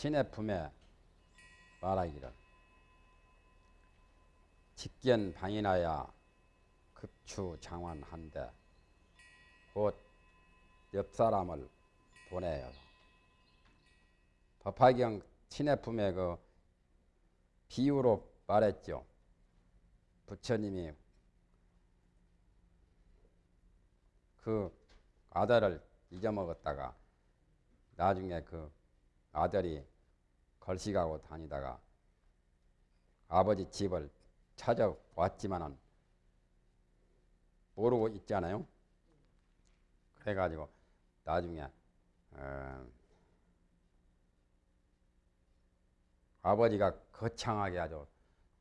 신의 품에 말하기를 직견 방인하여 급추 장환한데 곧 옆사람을 보내요. 법화경 신의 품에 그 비유로 말했죠. 부처님이 그 아들을 잊어먹었다가 나중에 그 아들이 걸식하고 다니다가 아버지 집을 찾아왔지만은 모르고 있잖아요. 그래가지고 나중에 어, 아버지가 거창하게 아주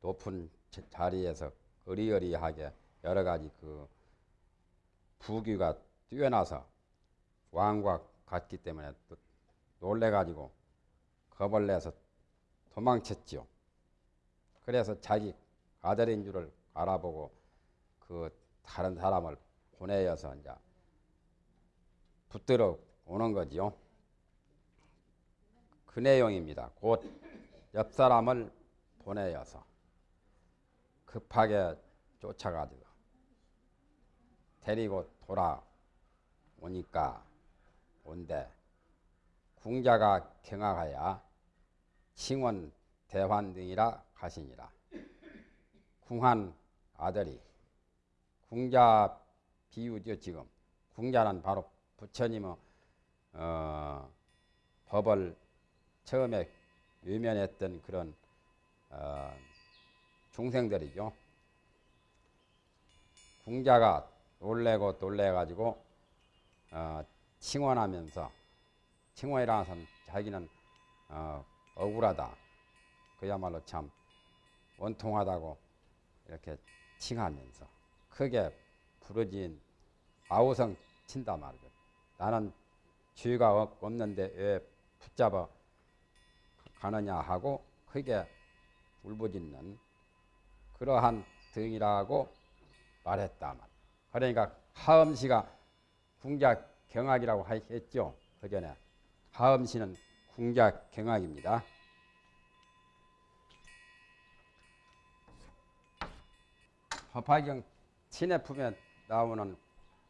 높은 자리에서 어리어리하게 여러 가지 그 부귀가 뛰어나서 왕과 같기 때문에 또 놀래가지고 겁을 내서 도망쳤죠. 그래서 자기 아들인 줄을 알아보고 그 다른 사람을 보내어서 이제 붙들어 오는 거지요. 그 내용입니다. 곧 옆 사람을 보내어서 급하게 쫓아가지고 데리고 돌아오니까 온데 궁자가 경악하여 칭원 대환 등이라 가시니라. 궁한 아들이 궁자 비유죠 지금 궁자는 바로 부처님의 어, 법을 처음에 외면했던 그런 어, 중생들이죠. 궁자가 놀래고 놀래가지고 어, 칭원하면서 칭원이라는 자기는 어, 억울하다. 그야말로 참 원통하다고 이렇게 칭하면서 크게 부르진 아우성 친다 말이죠. 나는 죄가 없는데 왜 붙잡아 가느냐 하고 크게 울부짖는 그러한 등이라고 말했다 말. 그러니까 하음시가 궁자 경악이라고 했죠. 그 전에 하음시는 궁자 경악입니다. 법화경 신의 품에 나오는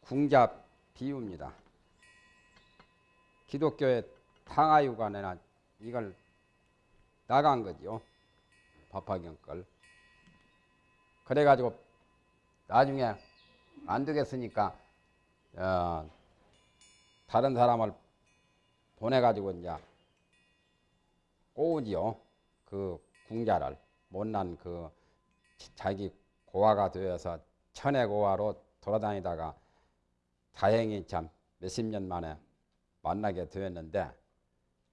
궁자 비유입니다. 기독교의 탕하유관에나 이걸 나간 거죠. 법화경 걸. 그래가지고 나중에 안 되겠으니까 어, 다른 사람을 보내가지고 이제 꼬우지요. 그 궁자를 못난 그 자기 고아가 되어서 천의 고아로 돌아다니다가 다행히 참 몇십 년 만에 만나게 되었는데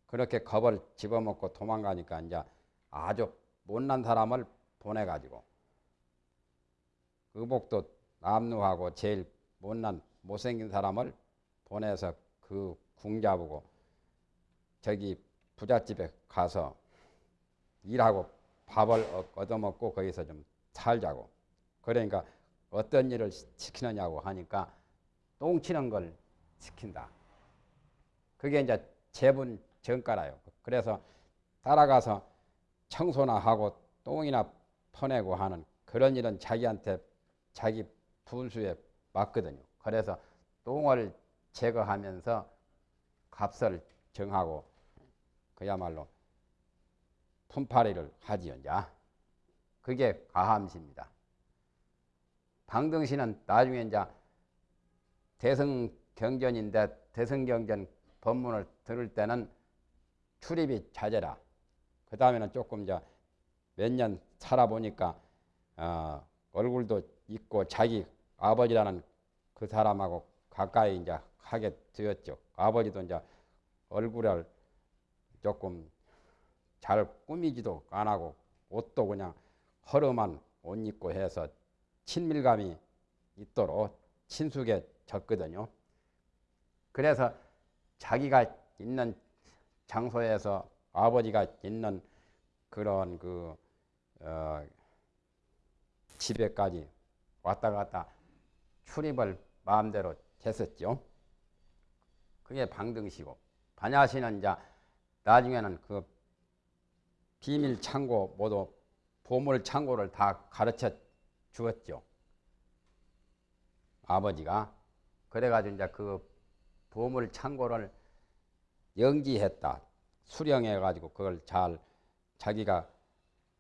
그렇게 겁을 집어먹고 도망가니까 이제 아주 못난 사람을 보내가지고 의복도 남루하고 제일 못난 못생긴 사람을 보내서 그 궁잡고 저기 부잣집에 가서 일하고 밥을 얻어먹고 거기서 좀 살자고 그러니까 어떤 일을 시키느냐고 하니까 똥치는 걸 시킨다. 그게 이제 재분 정가라요. 그래서 따라가서 청소나 하고 똥이나 퍼내고 하는 그런 일은 자기한테 자기 분수에 맞거든요. 그래서 똥을 제거하면서 값을 정하고 그야말로 품팔이를 하지요. 이제. 그게 가함시입니다. 방등시는 나중에 이제 대성경전인데 대성경전 법문을 들을 때는 출입이 잦아라. 그 다음에는 조금 이제 몇 년 살아보니까 어, 얼굴도 있고 자기 아버지라는 그 사람하고 가까이 이제 하게 되었죠. 아버지도 이제 얼굴을 조금 잘 꾸미지도 안 하고 옷도 그냥 허름한 옷 입고 해서 친밀감이 있도록 친숙해졌거든요. 그래서 자기가 있는 장소에서 아버지가 있는 그런 그 어, 집에까지 왔다 갔다 출입을 마음대로 했었죠. 그게 방등시고 반야시는 이제 나중에는 그 비밀 창고 모두 보물 창고를 다 가르쳐 주었죠. 아버지가 그래가지고 이제 그 보물 창고를 연기했다. 수령해가지고 그걸 잘 자기가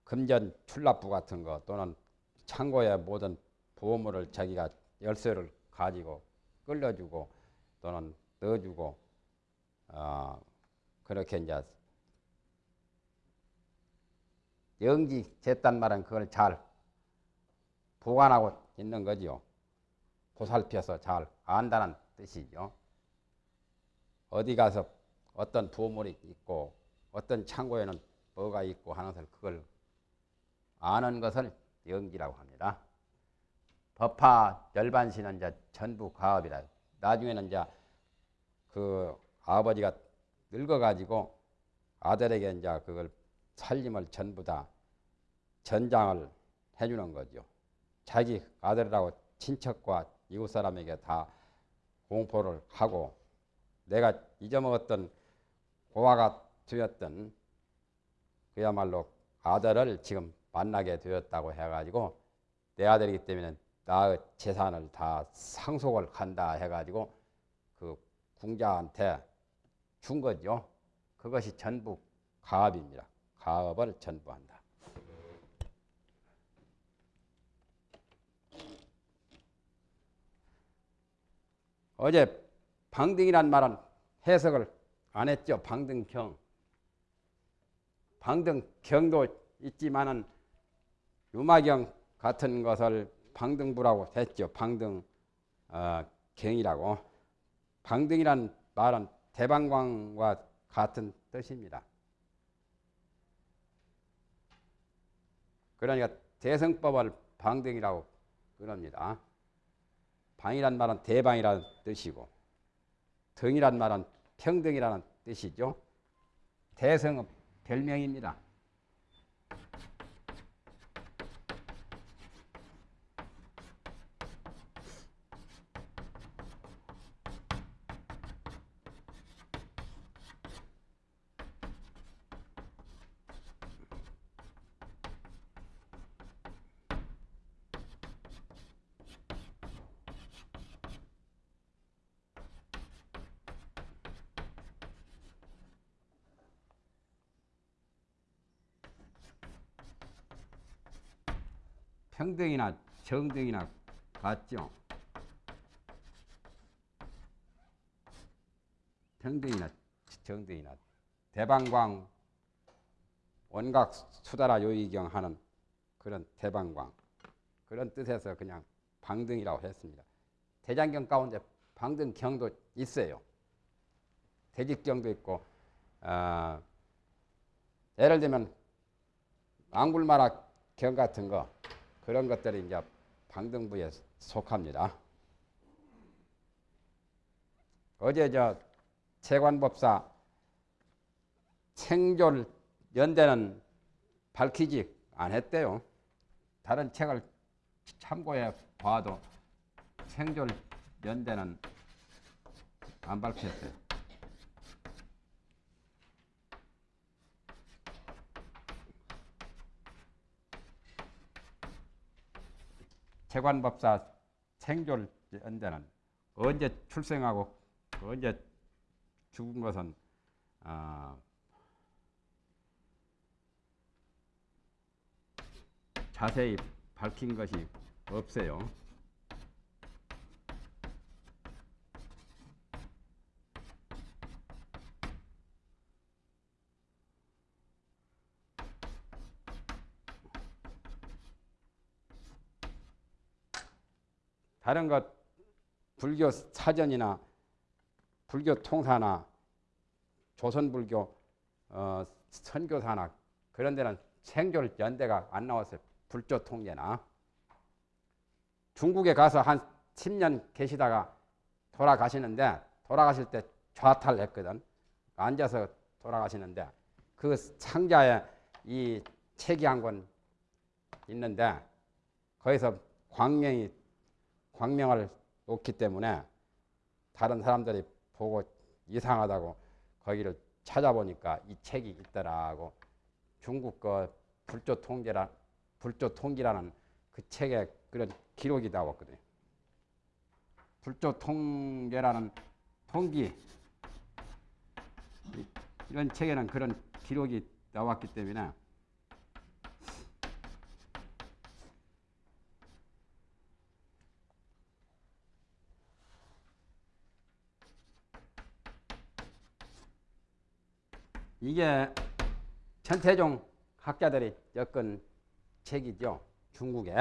금전 출납부 같은 거 또는 창고의 모든 보물을 자기가 열쇠를 가지고 끌려주고 또는 넣어주고 어, 그렇게 이제 영지됐단 말은 그걸 잘 보관하고 있는 거지요. 보살펴서 잘 안다는 뜻이죠. 어디 가서 어떤 보물이 있고 어떤 창고에는 뭐가 있고 하는 것을 그걸 아는 것을 영지라고 합니다. 법화 열반시는 이제 전부 가업이라. 나중에는 이제 그 아버지가 늙어가지고 아들에게 이제 그걸 살림을 전부 다 전장을 해주는 거죠. 자기 아들이라고 친척과 이웃 사람에게 다 공포를 하고 내가 잊어먹었던 고아가 되었던 그야말로 아들을 지금 만나게 되었다고 해가지고 내 아들이기 때문에 나의 재산을 다 상속을 한다 해가지고 그 궁자한테 준 거죠. 그것이 전부 가업입니다. 가업을 전부한다. 어제 방등이란 말은 해석을 안 했죠. 방등경. 방등경도 있지만은 유마경 같은 것을 방등부라고 했죠. 방등 어, 경이라고. 방등이란 말은 대방광과 같은 뜻입니다. 그러니까 대성법을 방등이라고 그럽니다. 방이란 말은 대방이라는 뜻이고 등이란 말은 평등이라는 뜻이죠. 대성은 별명입니다. 평등이나 정등이나 같죠. 평등이나 정등이나 대방광 원각 수다라 요이경 하는 그런 대방광 그런 뜻에서 그냥 방등이라고 했습니다. 대장경 가운데 방등경도 있어요. 대직경도 있고 어, 예를 들면 앙굴마라 경 같은 거 그런 것들이 이제 방등부에 속합니다. 어제 저 채관법사 생존 연대는 밝히지 않았대요. 다른 책을 참고해 봐도 생존 연대는 안 밝혔어요. 재관법사 생존 연대는 언제 출생하고 언제 죽은 것은 어, 자세히 밝힌 것이 없어요. 다른 것 불교 사전이나 불교 통사나 조선불교 어, 선교사나 그런 데는 생존 연대가 안 나왔어요. 불조 통계나 중국에 가서 한 10년 계시다가 돌아가시는데 돌아가실 때 좌탈했거든. 앉아서 돌아가시는데 그 상자에 이 책이 한 권 있는데 거기서 광명이 광명을 놓기 때문에 다른 사람들이 보고 이상하다고 거기를 찾아보니까 이 책이 있더라고. 중국 거 불조 통계라 불조 통기라는 그 책에 그런 기록이 나왔거든요. 불조 통계라는 통기 이런 책에는 그런 기록이 나왔기 때문에 이게 천태종 학자들이 엮은 책이죠. 중국에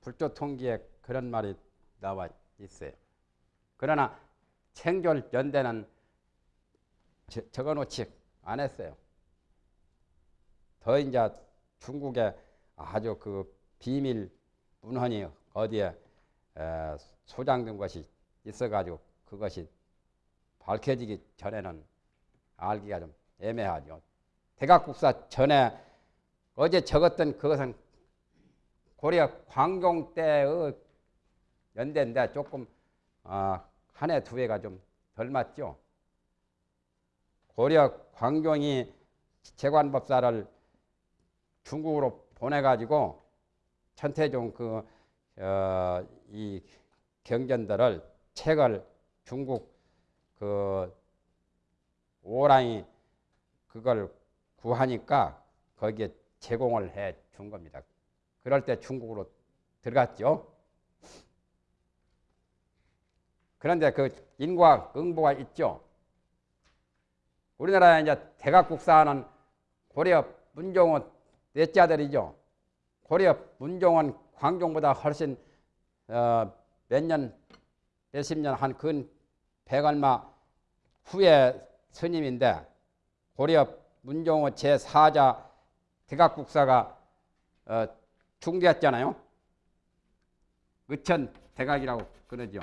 불조 통기에 그런 말이 나와 있어요. 그러나 생존 연대는 적어놓지 않았어요. 더 이제 중국에 아주 그 비밀 문헌이 어디에 소장된 것이 있어가지고 그것이 밝혀지기 전에는 알기가 좀 애매하죠. 대각국사 전에 어제 적었던 그것은 고려 광종 때의 연대인데 조금 어, 한해 두 해가 좀 덜 맞죠. 고려 광종이 재관법사를 중국으로 보내가지고 천태종 그이 어, 경전들을 책을 중국 그 오랑이 그걸 구하니까 거기에 제공을 해 준 겁니다. 그럴 때 중국으로 들어갔죠. 그런데 그 인과 응보가 있죠. 우리나라에 이제 대각국사는 고려 문종은 넷째 아들이죠. 고려 문종은 광종보다 훨씬 어, 몇 년 몇십 년 한 근 백얼마 후에 스님인데 고려 문종호 제4자 대각국사가 어, 중대했잖아요. 의천 대각이라고 그러죠.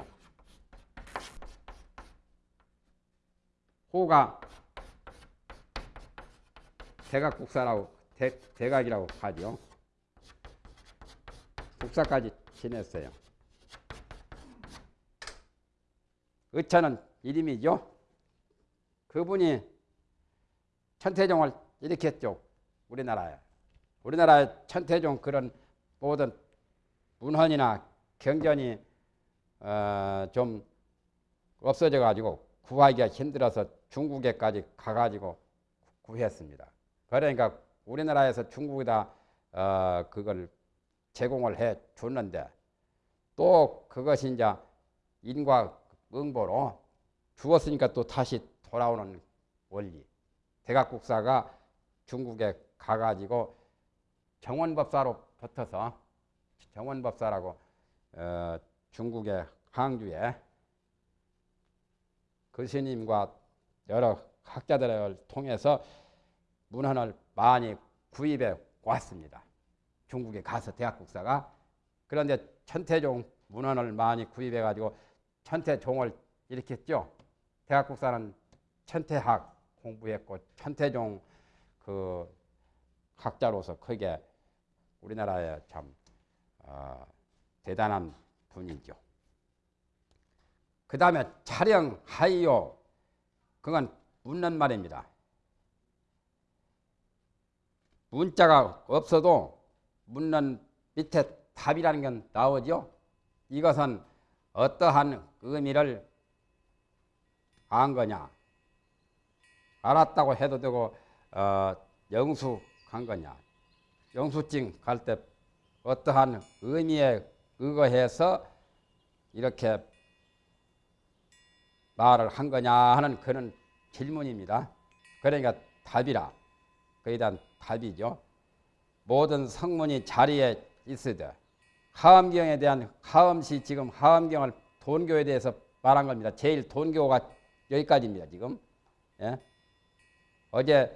호가 대각국사라고 대, 대각이라고 하죠. 국사까지 지냈어요. 의천은 이름이죠. 그분이 천태종을 일으켰죠. 우리나라에. 우리나라에 천태종 그런 모든 문헌이나 경전이 어, 좀 없어져 가지고 구하기가 힘들어서 중국에까지 가가지고 구했습니다. 그러니까 우리나라에서 중국에다 어, 그걸 제공을 해 줬는데 또 그것이 이제 인과 응보로 주었으니까 또 다시 돌아오는 원리. 대각국사가 중국에 가가지고 정원법사로 붙어서 정원법사라고 어, 중국의 항주에 그 스님과 여러 학자들을 통해서 문헌을 많이 구입해 왔습니다. 중국에 가서 대학국사가 그런데 천태종 문헌을 많이 구입해 가지고 천태종을 일으켰죠. 대학국사는 천태학 공부했고 천태종 그 학자로서 크게 우리나라에 참 어, 대단한 분이죠. 그 다음에 촬영하이요. 그건 묻는 말입니다. 문자가 없어도 묻는 밑에 답이라는 건 나오죠. 이것은 어떠한 의미를 안 거냐. 알았다고 해도 되고 어, 영수 간 거냐. 영수증 갈 때 어떠한 의미에 의거해서 이렇게 말을 한 거냐 하는 그런 질문입니다. 그러니까 답이라. 그에 대한 답이죠. 모든 성문이 자리에 있으되 하엄경에 대한 하엄시 지금 하엄경을 돈교에 대해서 말한 겁니다. 제일 돈교가 여기까지입니다. 지금 예? 어제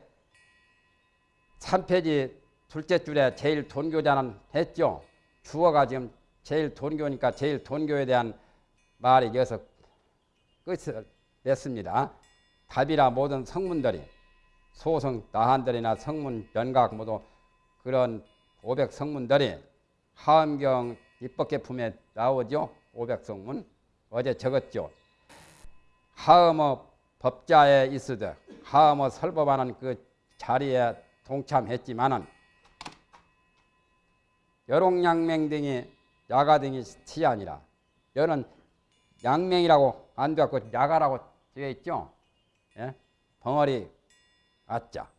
3페이지 둘째 줄에 제일 돈교자는 했죠. 주어가 지금 제일 돈교니까 제일 돈교에 대한 말이 여기서 끝을 냈습니다. 답이라 모든 성문들이 소성 나한들이나 성문 연각 모두 그런 500 성문들이 하엄경 입법계 품에 나오죠. 500 성문 어제 적었죠. 하엄어 법자에 있으되 하음을 설법하는 그 자리에 동참했지만은 여롱양맹 등이 야가 등이 티 아니라 여는 양맹이라고 안 되었고 야가라고 되어 있죠. 예? 벙어리 아자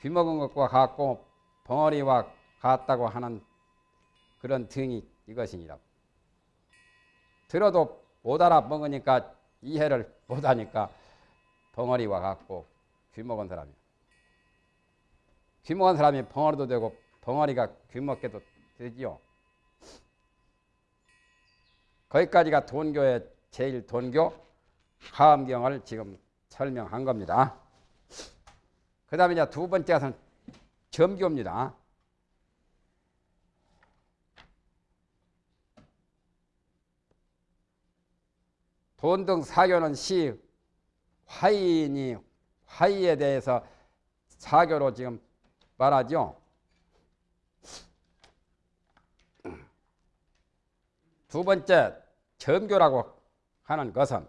귀먹은 것과 같고 벙어리와 같다고 하는 그런 등이 이것이니라. 들어도 못 알아먹으니까 이해를 못하니까 벙어리와 같고 귀먹은 사람이 귀먹은 사람이 벙어리도 되고 벙어리가 귀먹게도 되지요. 거기까지가 돈교의 제일 돈교 하엄경을 지금 설명한 겁니다. 그 다음에 이제 두 번째는 점교입니다. 돈 등 사교는 시 화인이 화이에 대해서 사교로 지금 말하죠. 두 번째 점교라고 하는 것은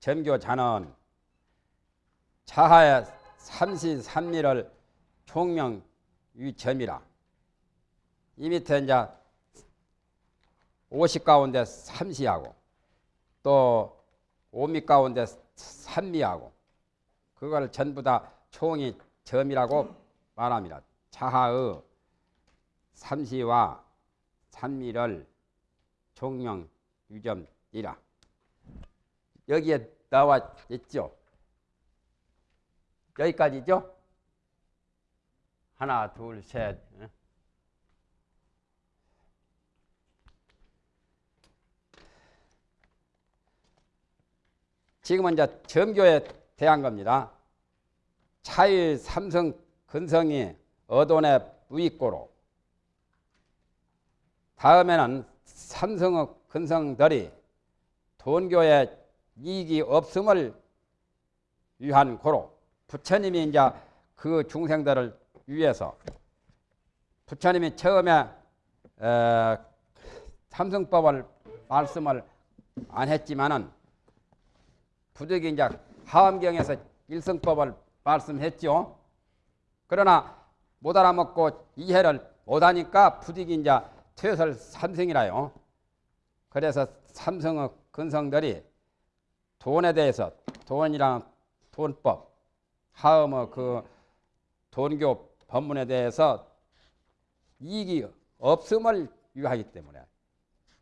점교자는 자하의 삼시 삼미를 총명 유점이라 이 밑에 이제 오십 가운데 삼시하고 또 오미 가운데 삼미하고 그걸 전부 다 총이 점이라고 말합니다. 자하의 삼시와 삼미를 종명 유점이라 여기에 나와 있죠. 여기까지죠. 하나, 둘, 셋. 지금은 이제 점교에 대한 겁니다. 차일 삼성 근성이 어돈의 무익고로 다음에는 삼성의 근성들이 돈교에 이익이 없음을 위한 고로 부처님이 이제 그 중생들을 위해서 부처님이 처음에 에, 삼성법을 말씀을 안 했지만은 부득이 이제 하엄경에서 일성법을 말씀했죠. 그러나 못 알아먹고 이해를 못하니까 부득이 이제 퇴설 삼성이라요. 그래서 삼성의 근성들이 돈에 대해서 돈이랑 돈법, 하음의 그 돈교 법문에 대해서 이익이 없음을 유하기 때문에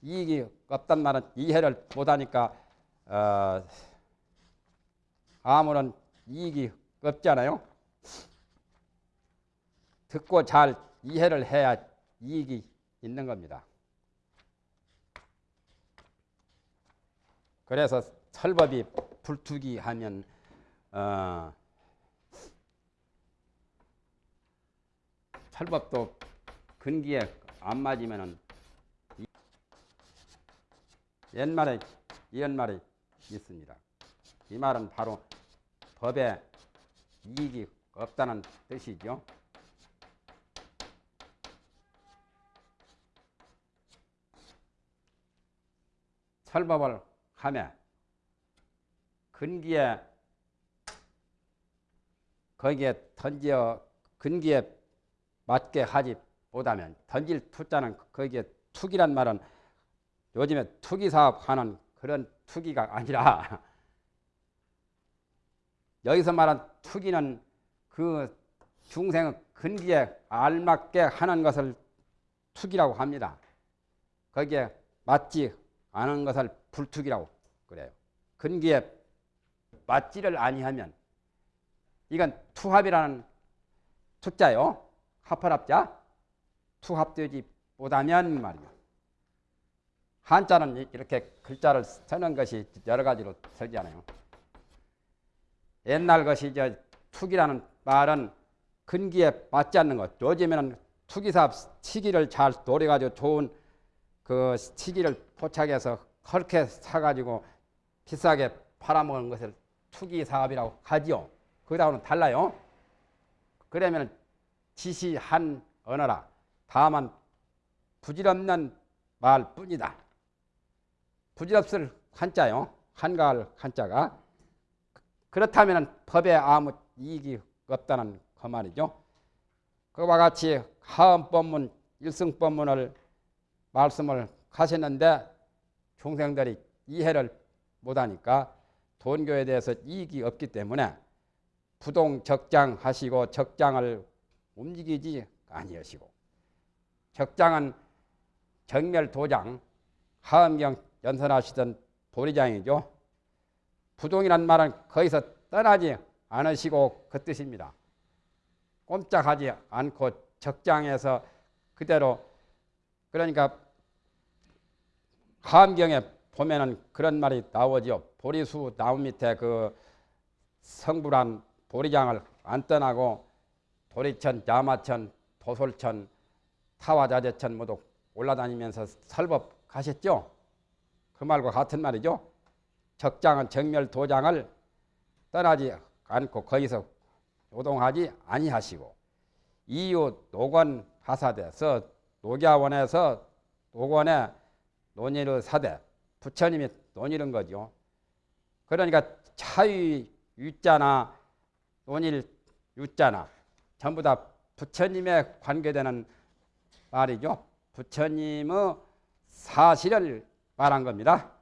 이익이 없단 말은 이해를 못하니까 어, 아무런 이익이 없잖아요. 듣고 잘 이해를 해야 이익이 있는 겁니다. 그래서 설법이 불투기 하면 어, 설법도 근기에 안 맞으면은 옛말에 이언말이 있습니다. 이 말은 바로 법에 이익이 없다는 뜻이죠. 설법을 하며 근기에 거기에 던져 근기에 맞게 하지 못하면 던질 투자는 거기에 투기란 말은 요즘에 투기 사업 하는 그런 투기가 아니라 여기서 말한 투기는 그 중생의 근기에 알맞게 하는 것을 투기라고 합니다. 거기에 맞지 않은 것을 불투기라고 그래요. 근기에 맞지를 아니하면 이건 투합이라는 투자요. 합할합자 투합되지 못하면 말이요. 한자는 이렇게 글자를 쓰는 것이 여러 가지로 설지않아요 옛날 것이 저 투기라는 말은 근기에 맞지 않는 것. 요즘에는 투기사업 시기를 잘 노려가지고 좋은 그 시기를 포착해서 그렇게 사가지고 비싸게 팔아먹는 것을 투기사업이라고 하지요. 그다음은 달라요. 그러면 지시한 언어라. 다만 부질없는 말뿐이다. 부질없을 한자요. 한가할 한자가 그렇다면 법에 아무 이익이 없다는 그 말이죠. 그와 같이 하음법문, 일승법문을 말씀을 하셨는데 중생들이 이해를 못하니까 돈교에 대해서 이익이 없기 때문에 부동 적장 하시고 적장을 움직이지 아니하시고 적장은 정멸 도장 하음경 연설하시던 보리장이죠. 부동이란 말은 거기서 떠나지 않으시고 그 뜻입니다. 꼼짝하지 않고 적장에서 그대로 그러니까 하암경에 보면은 그런 말이 나오죠. 보리수 나무 밑에 그 성불한 보리장을 안 떠나고 도리천, 야마천, 도솔천, 타와자재천 모두 올라다니면서 설법 하셨죠. 그 말과 같은 말이죠. 적장은 정멸 도장을 떠나지 않고 거기서 노동하지 아니하시고 이유 노건 하사대서 녹야원에서 녹원에 논의를 사대 부처님이 논의는 거죠. 그러니까 차유 유자나 논일 유자나 전부 다 부처님에 관계되는 말이죠. 부처님의 사실을 말한 겁니다.